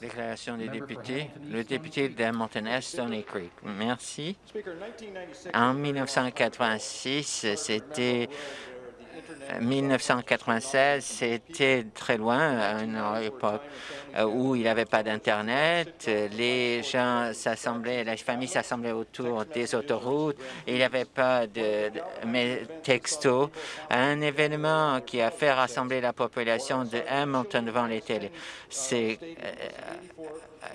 Déclaration des députés. Le député Mountain Stony Creek. Merci. En 1986, c'était 1996, c'était très loin, à une époque euh, où il n'y avait pas d'Internet. Les gens s'assemblaient, les familles s'assemblaient autour des autoroutes. Il n'y avait pas de, texto. Un événement qui a fait rassembler la population de Hamilton devant les télés. C'est euh,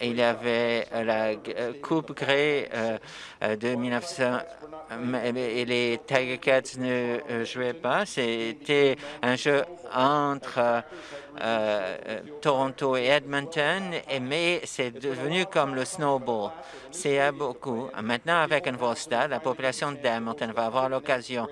il y avait la euh, Coupe Grey de 1900 et les Tiger Cats ne jouaient pas. C'était un jeu entre euh, Toronto et Edmonton, mais c'est devenu comme le snowball. C'est beaucoup. Maintenant, avec un nouveau stade, la population d'Edmonton va avoir l'occasion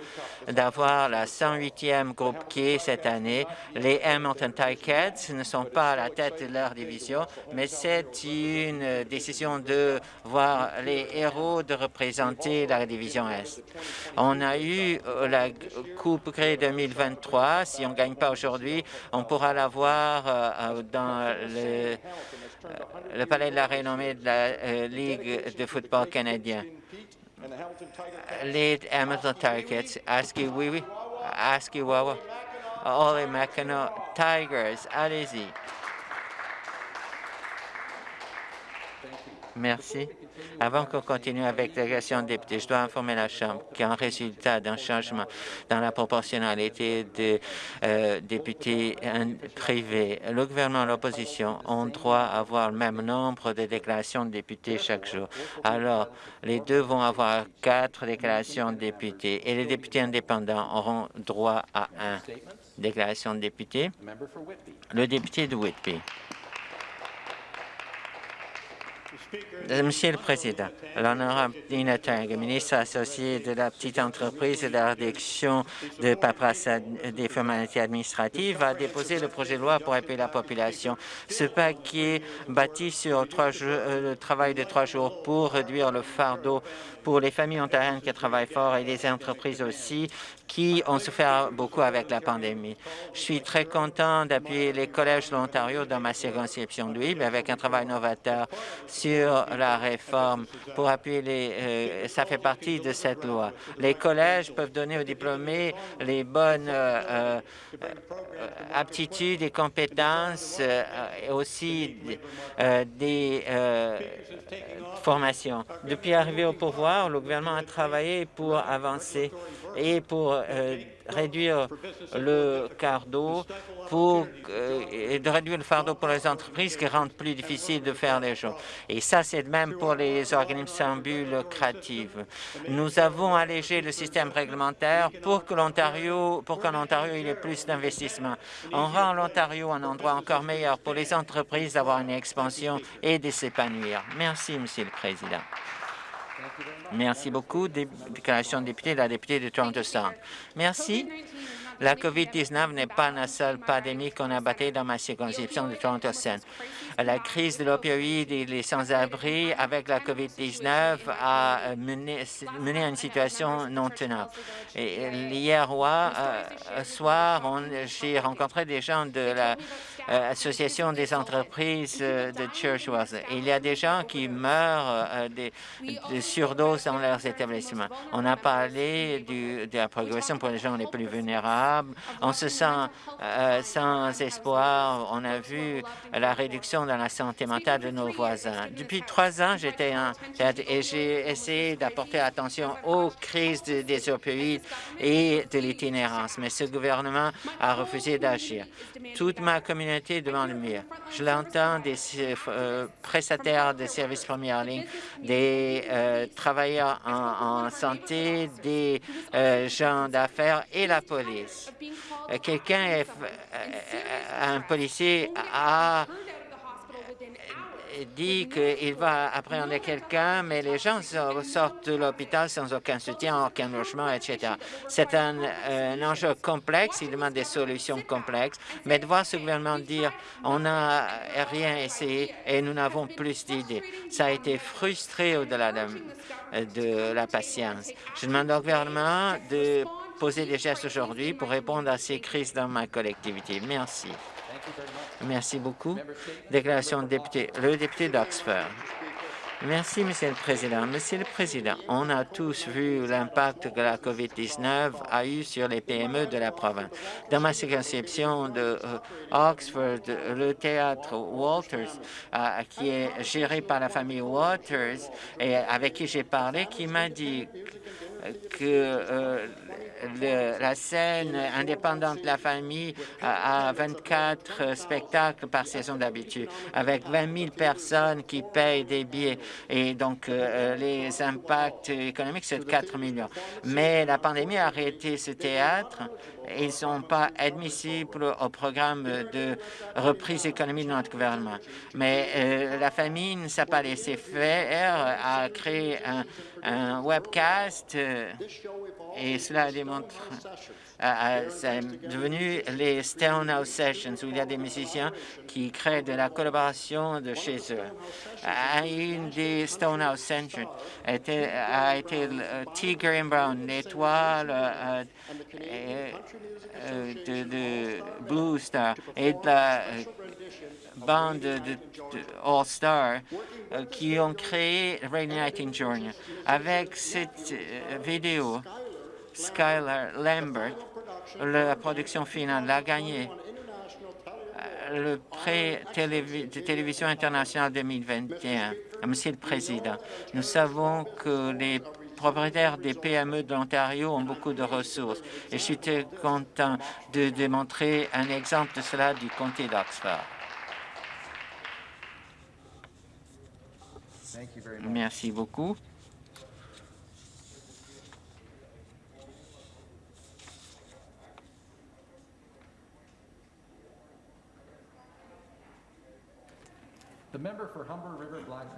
d'avoir la 108e groupe qui est cette année. Les Edmonton Ticats ne sont pas à la tête de leur division, mais c'est une décision de voir les héros de représenter la division Est. On a eu la Coupe Grey 2023. Si on ne gagne pas aujourd'hui, on pourra la voir euh, euh, dans le, euh, palais de la renommée de la Ligue de football canadien. Les Hamilton Tigers, Aski Wiwi, Aski Wawa, Ole Makano Tigers, allez-y. Merci. Avant qu'on continue avec l'élection de députés, je dois informer la Chambre qu'en résultat d'un changement dans la proportionnalité des euh, députés privés, le gouvernement et l'opposition ont droit à avoir le même nombre de déclarations de députés chaque jour. Alors, les deux vont avoir quatre déclarations de députés et les députés indépendants auront droit à un. Déclaration de député. Le député de Whitby. Monsieur le Président, l'honorable Dina Tang, ministre associé de la petite entreprise et de la réduction de paperasse des formalités administratives, a déposé le projet de loi pour appuyer la population. Ce paquet bâti sur trois euh, le travail de trois jours pour réduire le fardeau pour les familles ontariennes qui travaillent fort et les entreprises aussi qui ont souffert beaucoup avec la pandémie. Je suis très content d'appuyer les collèges de l'Ontario dans ma circonscription de avec un travail novateur sur la réforme pour appuyer les... Euh, ça fait partie de cette loi. Les collèges peuvent donner aux diplômés les bonnes euh, euh, aptitudes et compétences et aussi des formations. Depuis arriver au pouvoir, le gouvernement a travaillé pour avancer et pour réduire le fardeau pour euh, de réduire le fardeau pour les entreprises qui rendent plus difficile de faire les choses. Et ça, c'est de même pour les organismes sans but lucratif. Nous avons allégé le système réglementaire pour que l'Ontario, pour qu'en Ontario, il y ait plus d'investissement. On rend l'Ontario un endroit encore meilleur pour les entreprises d'avoir une expansion et de s'épanouir. Merci, Monsieur le Président. Merci beaucoup. Déclaration de député, la députée de Toronto Centre. Merci. La COVID-19 n'est pas la seule pandémie qu'on a battue dans ma circonscription de Toronto Centre. La crise de l'opioïde et les sans-abri avec la COVID-19 a mené, mené, à une situation non tenable. hier euh, soir, j'ai rencontré des gens de la euh, Association des entreprises euh, de Churchwell. Il y a des gens qui meurent euh, de, surdoses dans leurs établissements. On a parlé de la progression pour les gens les plus vulnérables. On se sent sans espoir. On a vu la réduction dans la santé mentale de nos voisins. Depuis trois ans, j'étais et j'ai essayé d'apporter attention aux crises des opioïdes et de l'itinérance, mais ce gouvernement a refusé d'agir. Toute ma communauté devant le mur. Je l'entends des euh, prestataires de services première ligne, des euh, travailleurs en, santé, des euh, gens d'affaires et la police. Quelqu'un, un policier a dit qu'il va appréhender quelqu'un, mais les gens sortent de l'hôpital sans aucun soutien, aucun logement, etc. C'est un, enjeu complexe, il demande des solutions complexes, mais de voir ce gouvernement dire on n'a rien essayé et nous n'avons plus d'idées, ça a été frustré au-delà de, de la patience. Je demande au gouvernement de poser des gestes aujourd'hui pour répondre à ces crises dans ma collectivité. Merci. Merci beaucoup. Déclaration de député. Le député d'Oxford. Merci, Monsieur le Président. Monsieur le Président, on a tous vu l'impact que la COVID-19 a eu sur les PME de la province. Dans ma circonscription de euh, Oxford, le théâtre Walters, euh, qui est géré par la famille Waters, et avec qui j'ai parlé, qui m'a dit que euh, la scène indépendante de la famille a 24 spectacles par saison d'habitude, avec 20 000 personnes qui payent des billets. Et donc, euh, les impacts économiques, c'est de 4 millions. Mais la pandémie a arrêté ce théâtre. Ils ne sont pas admissibles au programme de reprise économique de notre gouvernement. Mais euh, la famille ne s'est pas laissé faire, a créé un, webcast euh, et cela démontre c'est devenu les Stonehouse Sessions, où il y a des musiciens qui créent de la collaboration de chez eux. Des Stonehouse Sessions a été, a été Tiger and Brown, l'étoile euh, euh, de, Blue Star et de la euh, bande de, All Star qui ont créé Reigniting Journey. Avec cette vidéo, Skylar Lambert, la production finale, a gagné euh, le prix de télévision internationale 2021. Monsieur le Président, nous savons que les propriétaires des PME de l'Ontario ont beaucoup de ressources et je suis très content de démontrer un exemple de cela du comté d'Oxford. Merci beaucoup.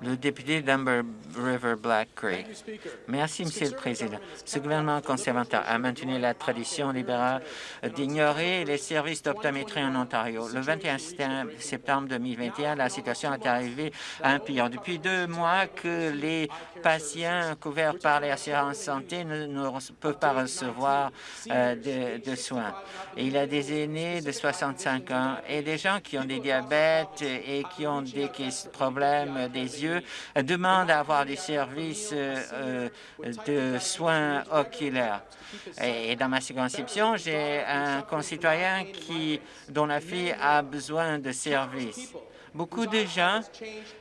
Le député d'Humber River Black Creek. Merci, Monsieur le Président. Ce gouvernement conservateur a maintenu la tradition libérale d'ignorer les services d'optométrie en Ontario. Le 21 septembre 2021, la situation est arrivée à un pire. Depuis deux mois que les patients couverts par l'assurance santé ne, peuvent pas recevoir euh, de, soins. il y a des aînés de 65 ans et des gens qui ont des diabètes et qui ont des problèmes des yeux demandent à avoir des services euh, de soins oculaires. Et dans ma circonscription, j'ai un concitoyen qui, dont la fille a besoin de services. Beaucoup de gens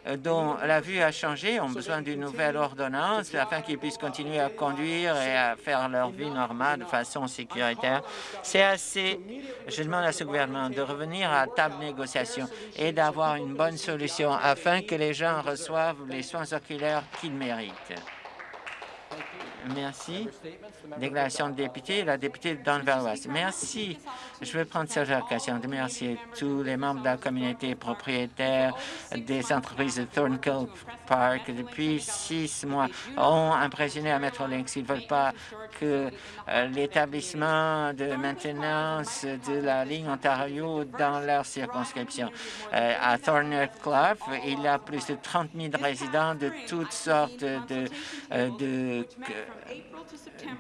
euh, dont la vue a changé ont besoin d'une nouvelle ordonnance afin qu'ils puissent continuer à conduire et à faire leur vie normale de façon sécuritaire. C'est assez. Je demande à ce gouvernement de revenir à table négociation et d'avoir une bonne solution afin que les gens reçoivent les soins oculaires qu'ils méritent. Merci. Déclaration de député, la députée Don-Valois. Merci. Je veux prendre cette occasion de remercier tous les membres de la communauté propriétaire des entreprises de Thornkill Park depuis six mois ont impressionné à Metrolinx. Ils ne veulent pas que euh, l'établissement de maintenance de la ligne Ontario dans leur circonscription. Euh, à Thorncliffe, il y a plus de 30 000 résidents de toutes sortes de, euh, de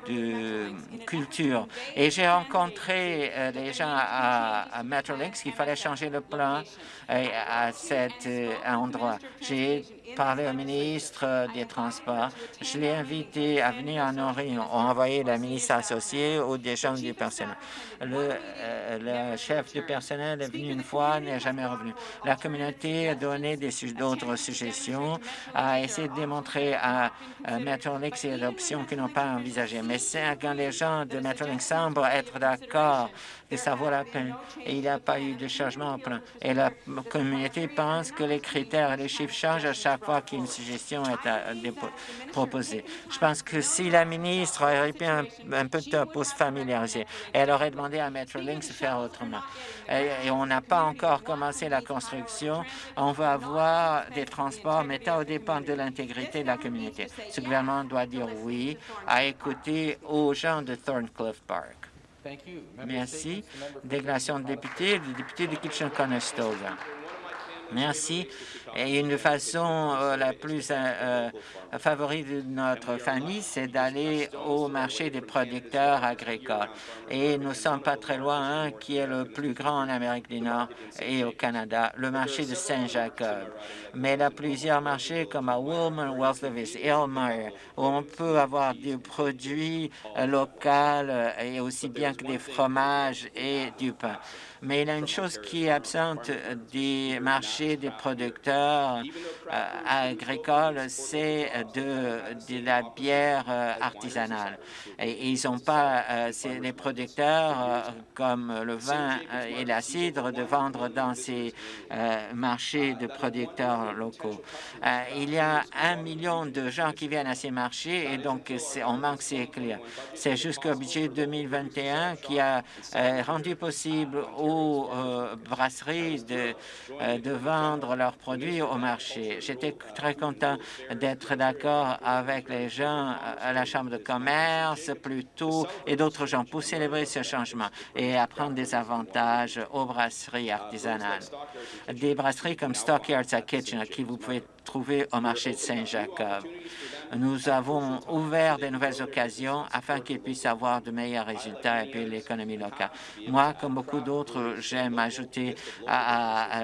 de culture. Et j'ai rencontré euh, les gens à, à Metrolinx qu'il fallait changer le plan euh, à cet euh, endroit. J'ai parlé au ministre des Transports. Je l'ai invité à venir à nos réunions. On a envoyé la ministre associée ou des gens du personnel. Le, le chef du personnel est venu une fois, n'est jamais revenu. La communauté a donné d'autres suggestions, a essayé de démontrer à, à Metrolinx et l'option qu'ils n'ont pas envisagée. Mais c'est quand les gens de Metrolinx semblent être d'accord ça vaut la peine et il n'y a pas eu de changement au. Et la communauté pense que les critères et les chiffres changent à chaque fois qu'une suggestion est euh, proposée. Je pense que si la ministre aurait pris un, peu de temps pour se familiariser, elle aurait demandé à Metrolinx de faire autrement. Et, on n'a pas encore commencé la construction. On va avoir des transports, mais ça dépend de l'intégrité de la communauté. Ce gouvernement doit dire oui à écouter aux gens de Thorncliffe Park. Merci. Déclaration de député, le député de Kitchen-Conestoga. Merci. Et une façon euh, la plus euh, euh, de notre famille, c'est d'aller au marché des producteurs agricoles. Et nous ne sommes pas très loin, hein, qui est le plus grand en Amérique du Nord et au Canada, le marché de Saint-Jacob. Mais il y a plusieurs marchés comme à Woolman, Wells Lewis, Elmire, où on peut avoir des produits locaux et aussi bien que des fromages et du pain. Mais il y a une chose qui est absente des marchés des producteurs euh, agricoles, c'est de, la bière euh, artisanale. Et ils n'ont pas, euh, les producteurs comme le vin et la cidre de vendre dans ces marchés de producteurs locaux. il y a un million de gens qui viennent à ces marchés et donc on manque ces clients. C'est jusqu'au budget 2021 qui a rendu possible aux brasseries de, de vendre leurs produits au marché. J'étais très content d'être d'accord avec les gens à la Chambre de commerce plus tôt et d'autres gens pour célébrer ce changement et apprendre des avantages aux brasseries artisanales. Des brasseries comme Stockyards à Kitchener, qui vous pouvez trouver au marché de Saint-Jacob. Nous avons ouvert de nouvelles occasions afin qu'ils puissent avoir de meilleurs résultats et puis l'économie locale. Moi, comme beaucoup d'autres, j'aime ajouter à,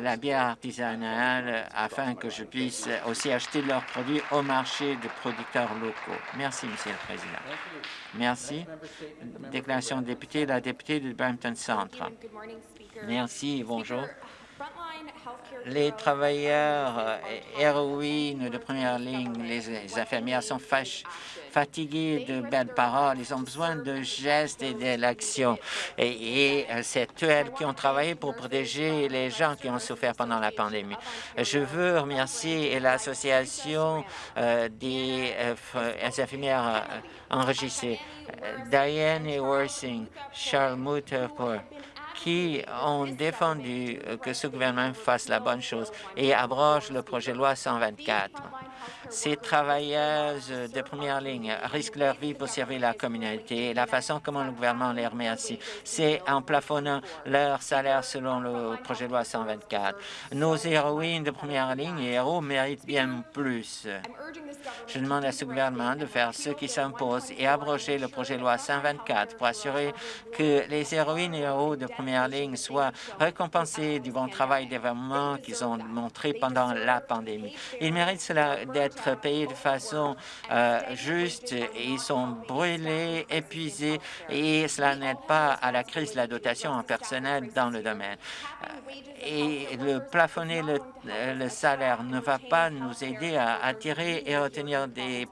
la bière artisanale afin que je puisse aussi acheter leurs produits au marché de producteurs locaux. Merci, Monsieur le Président. Merci. Déclaration de député, la députée de Brampton Centre. Merci, bonjour les travailleurs euh, héroïnes de première ligne, les, infirmières sont fatigués de belles paroles. Ils ont besoin de gestes et de l'action. Et, euh, c'est elles qui ont travaillé pour protéger les gens qui ont souffert pendant la pandémie. Je veux remercier l'association euh, des infirmières enregistrées, Diane Worsing, Charles Mutter pour qui ont défendu que ce gouvernement fasse la bonne chose et abroge le projet de loi 124. Ces travailleuses de première ligne risquent leur vie pour servir la communauté. La façon comment le gouvernement les remercie, c'est en plafonnant leur salaire selon le projet de loi 124. Nos héroïnes de première ligne et héros méritent bien plus. Je demande à ce gouvernement de faire ce qui s'impose et abroger le projet de loi 124 pour assurer que les héroïnes et héros de première ligne soient récompensés du bon travail d'événement qu'ils ont montré pendant la pandémie. Ils méritent cela d'être payés de façon euh, juste. Ils sont brûlés, épuisés et cela n'aide pas à la crise de la dotation en personnel dans le domaine. Euh, et le plafonner le, le, salaire ne va pas nous aider à attirer et retenir des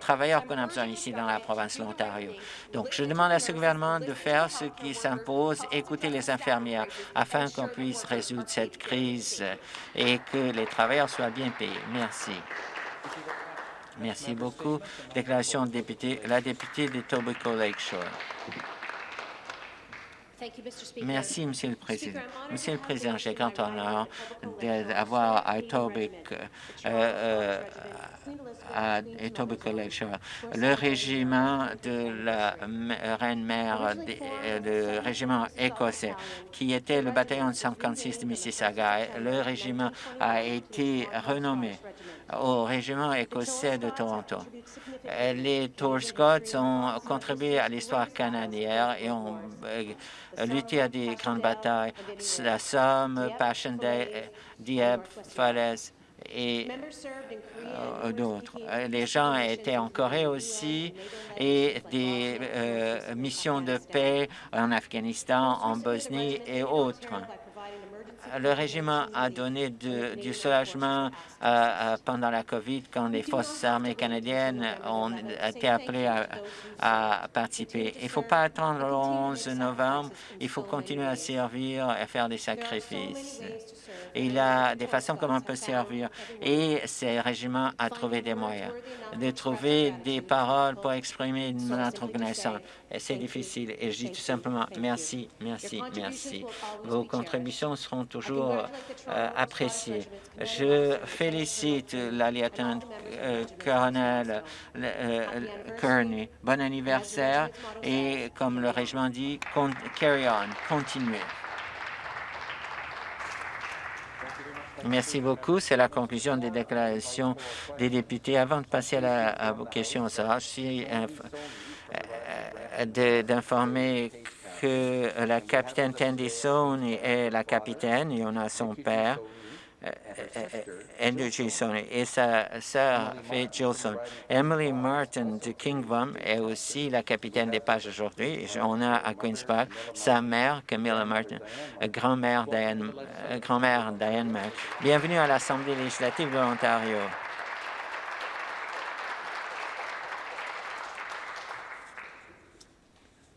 travailleurs qu'on a besoin ici dans la province de l'Ontario. Donc, je demande à ce gouvernement de faire ce qui s'impose, écouter les infirmières afin qu'on puisse résoudre cette crise et que les travailleurs soient bien payés. Merci. Merci beaucoup. Déclaration de député, la députée de Tobacco Lakeshore. Merci, Monsieur le Président. Monsieur le Président, j'ai grand honneur d'avoir à Etobicoke, euh, euh, à Lakeshore, le régiment de la reine-mère, le régiment écossais, qui était le bataillon de 56 de Mississauga. Le régiment a été renommé au régiment écossais de Toronto. Les Tour Scots ont contribué à l'histoire canadienne et ont euh, lutté à des grandes batailles, la Somme, Passchendaele, Dieppe, Falaise et euh, d'autres. Les gens étaient en Corée aussi et des euh, missions de paix en Afghanistan, en Bosnie et autres le régiment a donné du soulagement euh, euh, pendant la COVID quand les forces armées canadiennes ont été appelées à, participer. Il ne faut pas attendre le 11 novembre, il faut continuer à servir et faire des sacrifices. Il y a des façons comment on peut servir et ces régiments a trouvé des moyens de trouver des paroles pour exprimer notre reconnaissance. C'est difficile. Et je dis tout simplement merci, merci, merci. Vos contributions seront toujours euh, appréciées. Je félicite la lieutenant-colonel euh, euh, Kearney. Bon anniversaire. et comme le régiment dit, carry on, continuez. Merci beaucoup. C'est la conclusion des déclarations des députés. Avant de passer à, la, à vos questions, je suis d'informer que la capitaine Tandy Sone est la capitaine et on a son père, Andrew Gilson, et sa sœur Faye Gilson. Emily Martin de Kingdom est aussi la capitaine des pages aujourd'hui. On a à Queen's Park sa mère, Camilla Martin, grand-mère Diane, grand Diane Bienvenue à l'Assemblée législative de l'Ontario.